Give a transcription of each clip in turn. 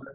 one of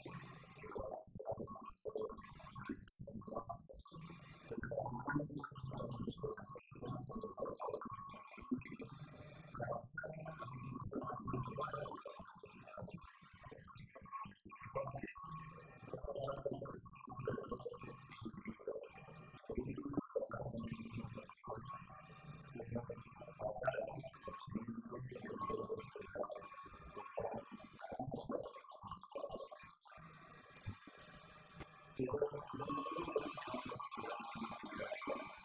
Thank you.